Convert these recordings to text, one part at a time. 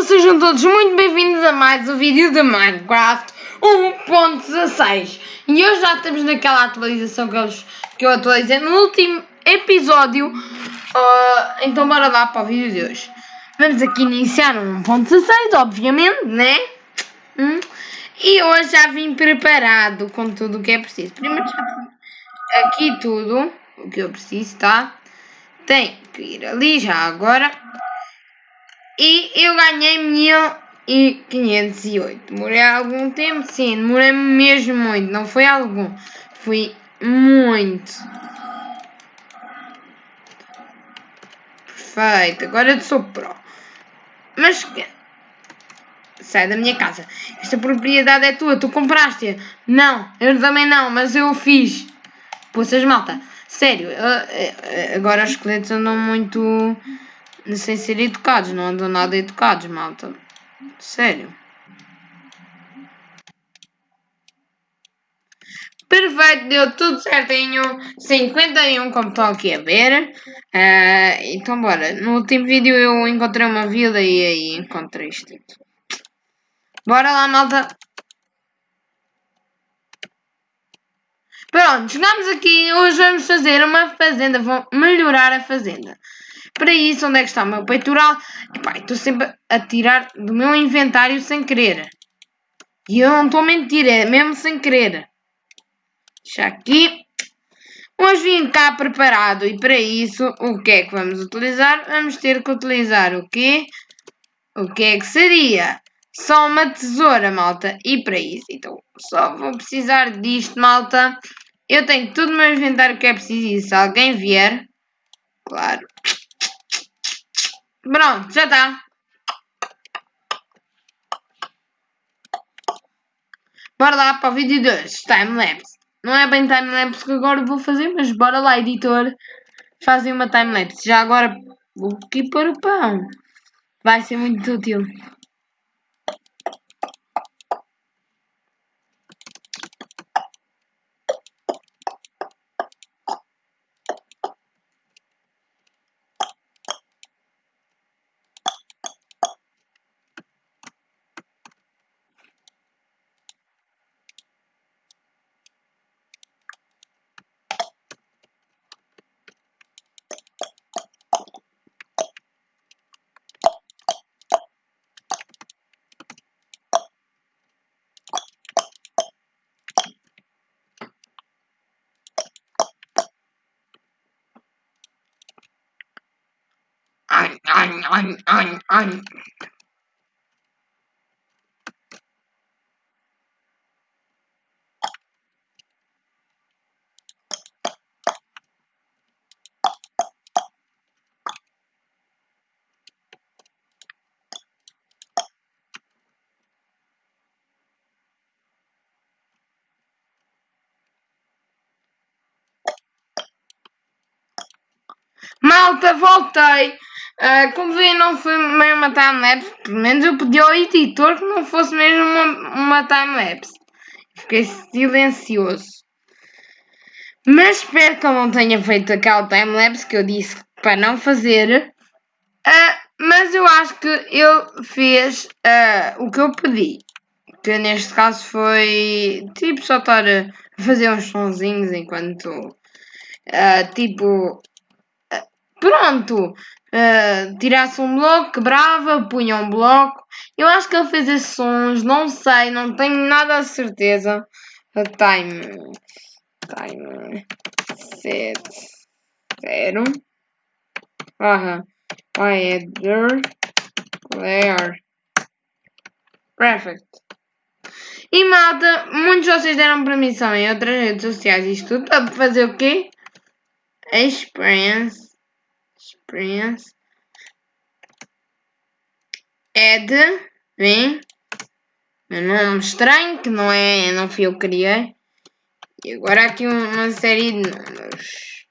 malta, sejam todos muito bem-vindos a mais um vídeo de Minecraft 1.16 E hoje já estamos naquela atualização que eu, que eu atualizei no último episódio uh, Então bora lá para o vídeo de hoje Vamos aqui iniciar um 1.16, obviamente, né? Hum? E hoje já vim preparado com tudo o que é preciso Primeiro já aqui tudo o que eu preciso, tá? Tem que ir ali já agora e eu ganhei 1508. Demorei algum tempo? Sim, demorei mesmo muito. Não foi algum. Foi muito. Perfeito. Agora eu sou pro. Mas... Sai da minha casa. Esta propriedade é tua. Tu compraste-a. Não. Eu também não. Mas eu fiz. Poças malta. Sério. Agora os esqueletos andam muito sem ser educados, não andam nada educados, malta. Sério. Perfeito, deu tudo certinho. 51, como estão aqui a ver. Uh, então, bora. No último vídeo eu encontrei uma vila e aí encontrei isto. Bora lá, malta. Pronto, chegamos aqui. Hoje vamos fazer uma fazenda. Vou melhorar a fazenda. Para isso, onde é que está o meu peitoral? Epá, estou sempre a tirar do meu inventário sem querer. E eu não estou a mentir, é mesmo sem querer. Deixa aqui. Hoje vim cá preparado e para isso, o que é que vamos utilizar? Vamos ter que utilizar o quê? O que é que seria? Só uma tesoura, malta. E para isso, então, só vou precisar disto, malta. Eu tenho tudo no meu inventário que é preciso e se alguém vier, claro, Pronto, já está. Bora lá para o vídeo 2, timelapse. Não é bem timelapse que agora vou fazer, mas bora lá, editor. Fazem uma timelapse. Já agora vou aqui para o pão. Vai ser muito útil. On, on, on. Malta, voltei! Uh, como vê, não foi mesmo uma timelapse. Pelo menos eu pedi ao editor que não fosse mesmo uma, uma timelapse. Fiquei silencioso. Mas espero que ele não tenha feito aquela timelapse que eu disse para não fazer. Uh, mas eu acho que ele fez uh, o que eu pedi. Que neste caso foi tipo só estar a fazer uns sonzinhos enquanto. tipo. Pronto! Uh, tirasse um bloco, quebrava, punha um bloco. Eu acho que ele fez esses sons, não sei, não tenho nada a certeza. Time. Time. Set. Zero. Barra. Header. Player. Perfect. E malta, muitos de vocês deram permissão em outras redes sociais. Isto tudo para fazer o quê? Experience experience add vem. Meu nome estranho que não é não fui eu que criei. E agora aqui uma série de números.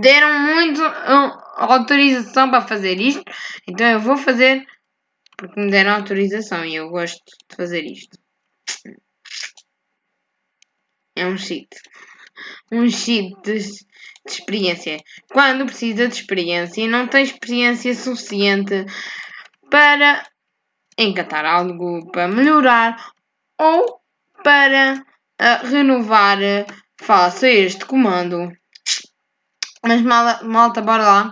Deram muito autorização para fazer isto. Então eu vou fazer porque me deram autorização e eu gosto de fazer isto. É um cheat um de de experiência. Quando precisa de experiência e não tem experiência suficiente para encantar algo para melhorar ou para uh, renovar, faça este comando. Mas malta, bora lá.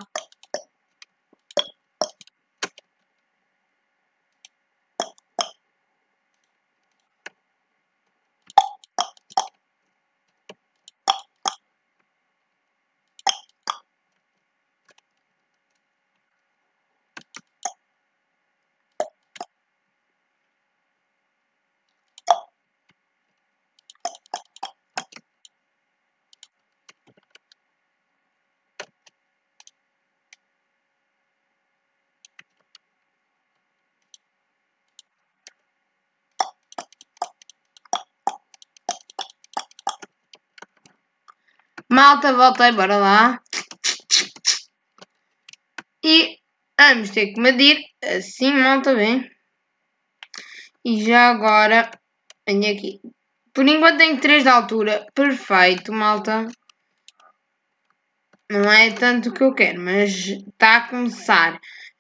Malta, voltei, bora lá. E vamos ter que medir assim, malta, bem. E já agora, venho aqui. Por enquanto tenho 3 de altura. Perfeito, malta. Não é tanto o que eu quero, mas está a começar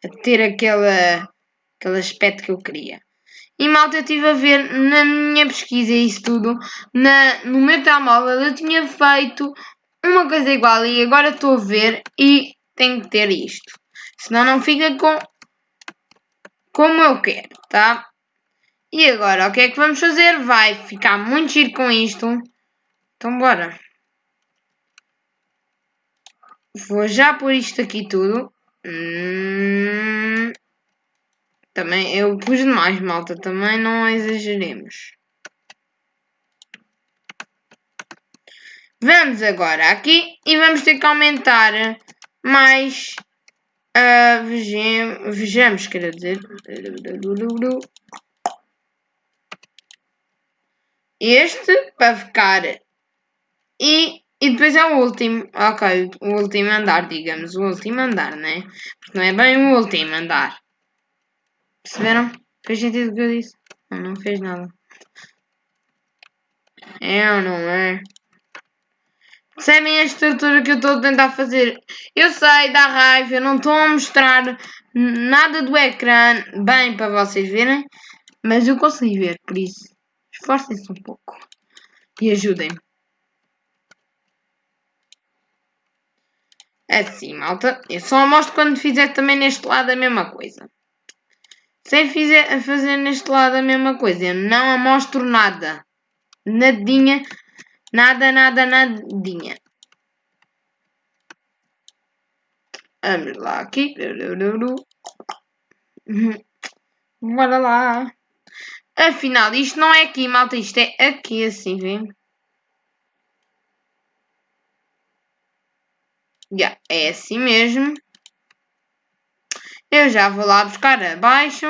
a ter aquele, aquele aspecto que eu queria. E malta, eu estive a ver na minha pesquisa isso tudo, na, no meu telemóvel, eu tinha feito uma coisa igual e agora estou a ver e tenho que ter isto. Senão não fica com como eu quero, tá? E agora, o que é que vamos fazer? Vai ficar muito giro com isto. Então bora. Vou já pôr isto aqui tudo. Hum, também eu pus demais, malta. Também não exageremos. Vamos agora aqui e vamos ter que aumentar mais. Uh, vejamos, vejamos, quer dizer. Este para ficar. E, e depois é o último. Ok, o último andar, digamos. O último andar, né? Porque não é bem o último andar. Perceberam? Fez sentido o que eu disse? Não, não fez nada. É ou não é? Percebem a estrutura que eu estou a tentar fazer? Eu sei, dá raiva, eu não estou a mostrar nada do ecrã bem para vocês verem, mas eu consigo ver, por isso esforcem-se um pouco e ajudem-me. É assim, malta. Eu só mostro quando fizer também neste lado a mesma coisa. Se fizer, fazer neste lado a mesma coisa, eu não amostro nada. Nadinha Nada, nada, nadinha. Vamos lá aqui. Bora lá. Afinal, isto não é aqui, malta. Isto é aqui, assim, vem. Yeah, é assim mesmo. Eu já vou lá buscar abaixo.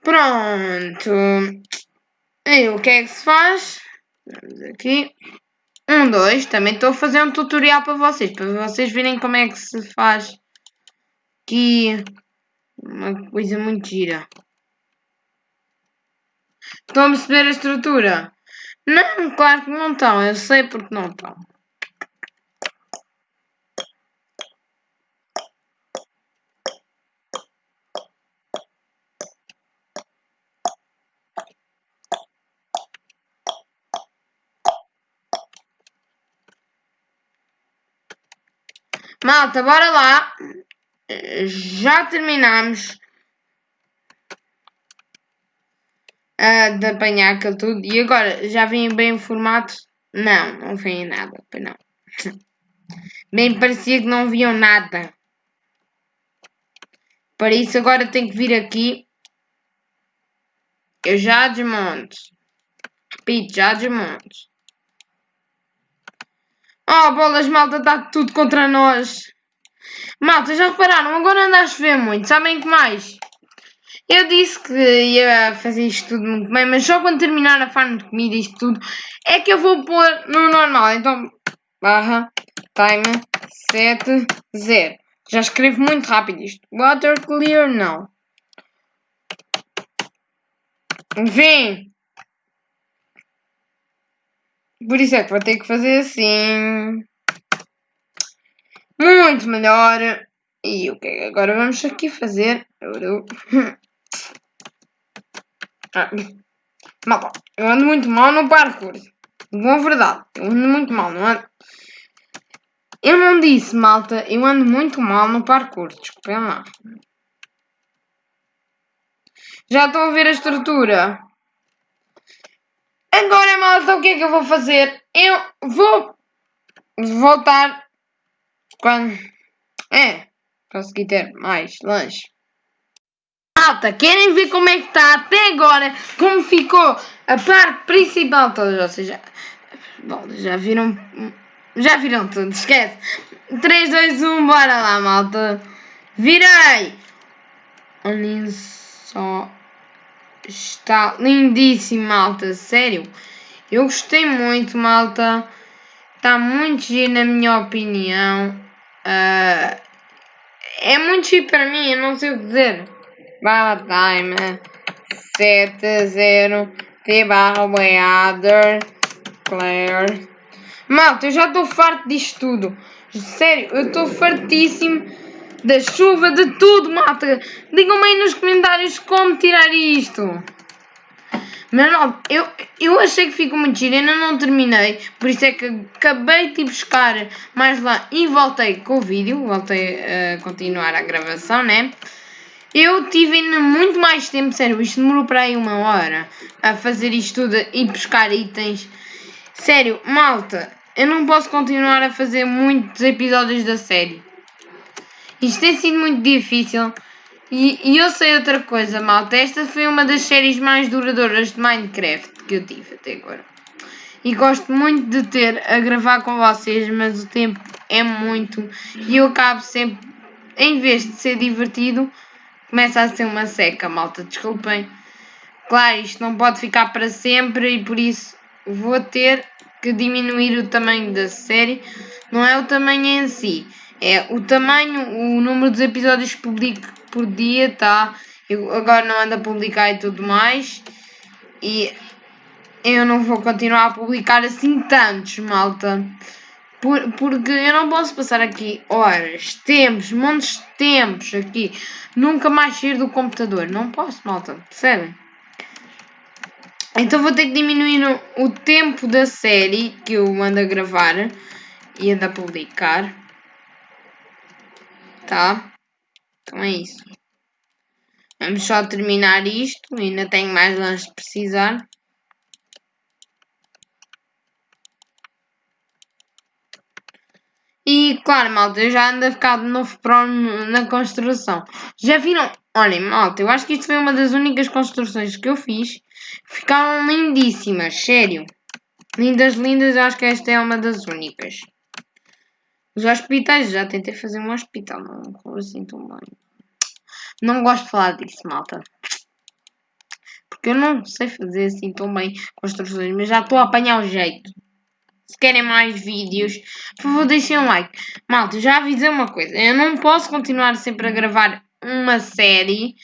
Pronto. E o que é que se faz? Vamos aqui. Um, dois. Também estou a fazer um tutorial para vocês, para vocês verem como é que se faz aqui uma coisa muito gira. Estão a perceber a estrutura? Não, claro que não estão. Eu sei porque não estão. Malta, bora lá. Já terminamos uh, de apanhar aquilo tudo. E agora, já vem bem o formato? Não, não vem nada. Não. Bem parecia que não viam nada. Para isso agora tenho que vir aqui. Eu já desmonto. Repito, já desmonto. Oh, bolas, malta, está tudo contra nós. Malta, já repararam? Agora anda a chover muito. Sabem que mais? Eu disse que ia fazer isto tudo muito bem, mas só quando terminar a farm de comida isto tudo é que eu vou pôr no normal. Então, barra, time, 7, 0. Já escrevo muito rápido isto. Water clear, não. Vem. Por isso é que vou ter que fazer assim. Muito melhor. E o que é agora vamos aqui fazer? Ah, malta, eu ando muito mal no parkour. Boa verdade, eu ando muito mal, não ando? Eu não disse, malta, eu ando muito mal no parkour, desculpem lá. Já estão a ver a estrutura? Agora, malta, o que é que eu vou fazer? Eu vou voltar quando... É, consegui ter mais lanche. Malta, querem ver como é que está até agora? Como ficou a parte principal toda? Ou seja, bom, já viram... Já viram tudo, esquece. 3, 2, 1, bora lá, malta. Virei! Olhem só Está lindíssimo, malta. Sério. Eu gostei muito, malta. Está muito giro, na minha opinião. Uh, é muito giro para mim, eu não sei o que dizer. Barra time 7-0 T barra Weather Claire. Malta, eu já estou farto disto tudo. Sério, eu estou fartíssimo da chuva, de tudo, malta. Digam-me aí nos comentários como tirar isto. Mas não, eu, eu achei que ficou muito giro, ainda não terminei, por isso é que acabei de buscar mais lá e voltei com o vídeo, voltei a continuar a gravação, né? Eu tive ainda muito mais tempo, sério, isto demorou para aí uma hora a fazer isto tudo e buscar itens. Sério, malta, eu não posso continuar a fazer muitos episódios da série. Isto tem sido muito difícil. E, e, eu sei outra coisa, malta. Esta foi uma das séries mais duradouras de Minecraft que eu tive até agora. E gosto muito de ter a gravar com vocês, mas o tempo é muito. E eu acabo sempre, em vez de ser divertido, começa a ser uma seca, malta. Desculpem. Claro, isto não pode ficar para sempre e por isso vou ter que diminuir o tamanho da série. Não é o tamanho em si é o tamanho, o número dos episódios que publico por dia, tá? Eu agora não ando a publicar e tudo mais. E eu não vou continuar a publicar assim tantos, malta. Por, porque eu não posso passar aqui horas, tempos, montes de tempos aqui. Nunca mais sair do computador. Não posso, malta. Percebem? Então vou ter que diminuir o, tempo da série que eu ando a gravar e ando a publicar. Tá? Então é isso. Vamos só terminar isto. Ainda tenho mais lanches de precisar. E claro, malta, eu já ando a ficar de novo pro na construção. Já viram? Olhem, malta, eu acho que isto foi uma das únicas construções que eu fiz. Ficaram lindíssimas, sério. Lindas, lindas, acho que esta é uma das únicas. Os hospitais, já tentei fazer um hospital, não correu assim tão bem. Não gosto de falar disso, malta. Porque eu não sei fazer assim tão bem construções, mas já estou a apanhar o jeito. Se querem mais vídeos, por favor deixem um like. Malta, já avisei uma coisa. Eu não posso continuar sempre a gravar uma série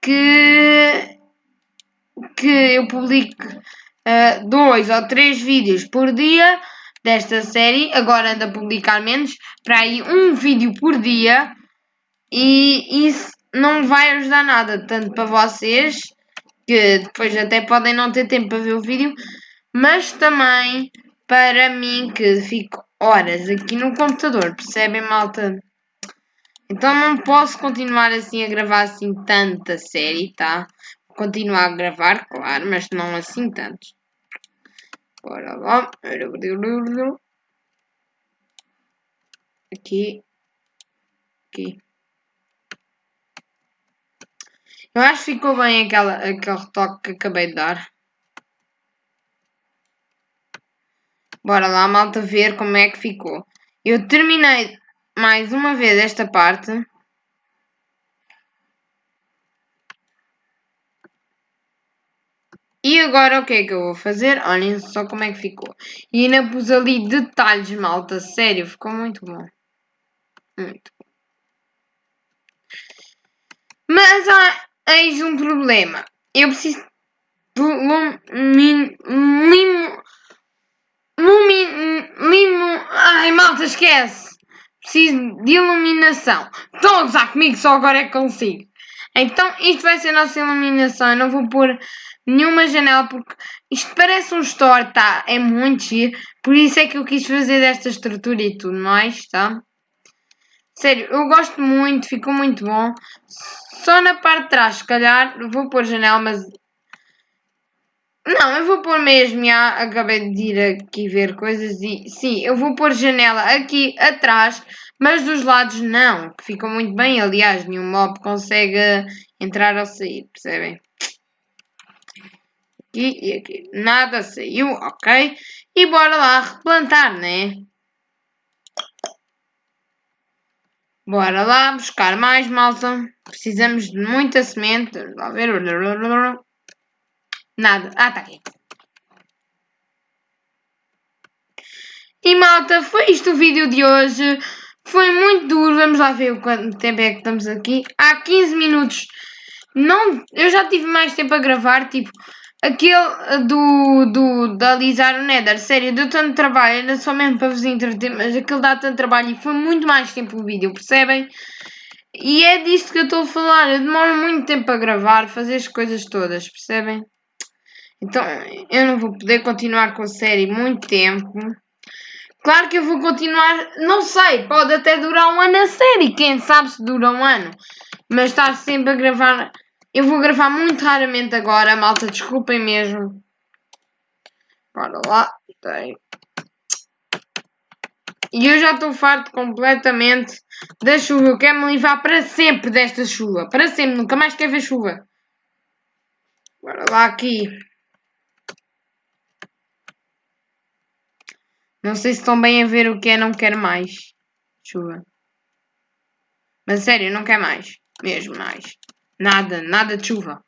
que, que eu publique uh, dois ou três vídeos por dia desta série. Agora anda a publicar menos, para aí um vídeo por dia. E isso não vai ajudar nada, tanto para vocês, que depois até podem não ter tempo para ver o vídeo, mas também para mim, que fico horas aqui no computador, percebem, malta? Então não posso continuar assim a gravar assim tanta série, tá? Continuar a gravar, claro, mas não assim tantos. Bora lá. Aqui. Aqui. Eu acho que ficou bem aquela, aquele retoque que acabei de dar. Bora lá, malta, ver como é que ficou. Eu terminei mais uma vez esta parte. E agora o que é que eu vou fazer? Olhem só como é que ficou. E ainda pus ali detalhes, malta. Sério, ficou muito bom. Muito bom. Mas há eis um problema. Eu preciso de limo... Limo... Limo... Ai, malta, esquece. preciso de iluminação. Estão a gozar comigo, só agora é que consigo. Então, isto vai ser a nossa iluminação. Eu não vou pôr nenhuma janela porque isto parece um store, tá? É muito giro. Por isso é que eu quis fazer desta estrutura e tudo mais, tá? Sério, eu gosto muito, ficou muito bom. Só na parte de trás, se calhar, vou pôr janela, mas... Não, eu vou pôr mesmo, já acabei de ir aqui ver coisas e... Sim, eu vou pôr janela aqui atrás, mas dos lados não, que muito bem. Aliás, nenhum mob consegue entrar ou sair, percebem? Aqui e aqui. Nada saiu, ok? E bora lá replantar, né? Bora lá buscar mais, malta. Precisamos de muita semente. Vamos ver. Nada. Ah, tá aqui. E malta, foi isto o vídeo de hoje. Foi muito duro. Vamos lá ver quanto tempo é que estamos aqui. Há 15 minutos. Não, eu já tive mais tempo a gravar. Tipo, aquele do, do, de alisar o Nether. Sério, deu tanto trabalho. Era só mesmo para vos entreter. Mas aquele dá tanto trabalho e foi muito mais tempo o vídeo. Percebem? E é disto que eu estou a falar. Eu demoro muito tempo a gravar, fazer as coisas todas, percebem? Então eu não vou poder continuar com a série muito tempo. Claro que eu vou continuar, não sei, pode até durar um ano a série, quem sabe se dura um ano. Mas estar sempre a gravar. Eu vou gravar muito raramente agora, malta, desculpem mesmo. Bora lá, tem. E eu já estou farto completamente da chuva. Eu quero me livrar para sempre desta chuva. Para sempre, nunca mais quero ver chuva. Bora lá aqui. Não sei se estão bem a ver o que é não quero mais. Chuva. Mas sério, não quero mais. Mesmo mais. Nada, nada de chuva.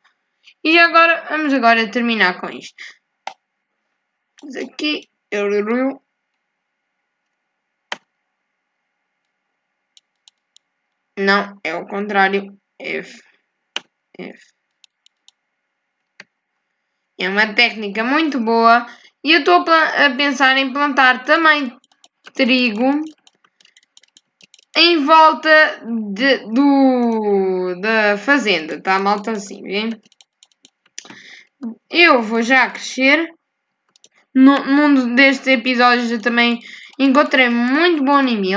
E agora, vamos agora terminar com isto. Aqui. Não, é o contrário. F. F. É uma técnica muito boa. E eu estou a pensar em plantar também trigo em volta de, do, da fazenda, tá malta assim, vê? Eu vou já crescer. No, num destes episódios eu também encontrei muito bom anime.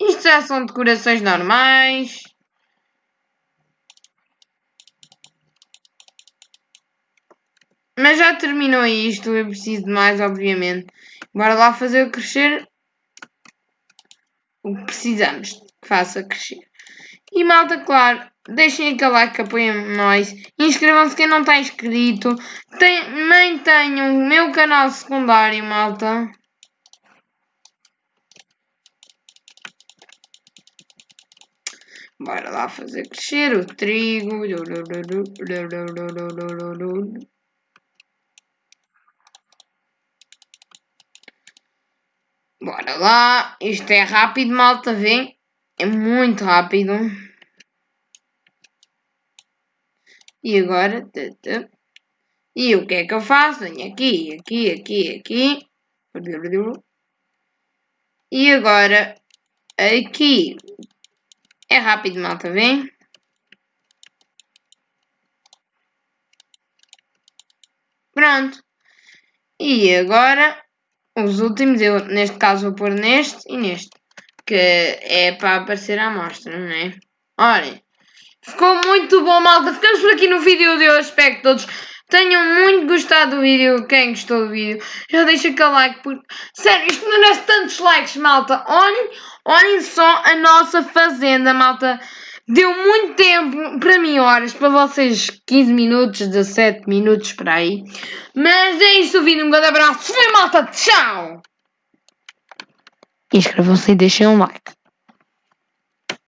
Isto já são decorações normais. Mas já terminou isto, eu preciso de mais, obviamente. Bora lá fazer crescer o que precisamos que faça crescer. E malta, claro, deixem aquele like que apoiem nós. Inscrevam-se quem não está inscrito. Também o meu canal secundário, malta. Bora lá fazer crescer o trigo. Bora lá. Isto é rápido, malta, vem. É muito rápido. E agora... E o que é que eu faço? Venho aqui, aqui, aqui, aqui. E agora... Aqui é rápido, malta, vem? Pronto. E agora, os últimos, eu neste caso vou pôr neste e neste. Que é para aparecer a amostra, não é? Olhem. Ficou muito bom, malta. Ficamos por aqui no vídeo de hoje. Espero que todos tenham muito gostado do vídeo. Quem gostou do vídeo, já deixa aquele like. Porque, sério, isto merece tantos likes, malta. Olhem, olhem só a nossa fazenda, malta. Deu muito tempo, para mim horas, para vocês 15 minutos, 17 minutos para aí. Mas é isso vídeo, um grande abraço. Foi malta, tchau! Inscrevam-se e deixem um like.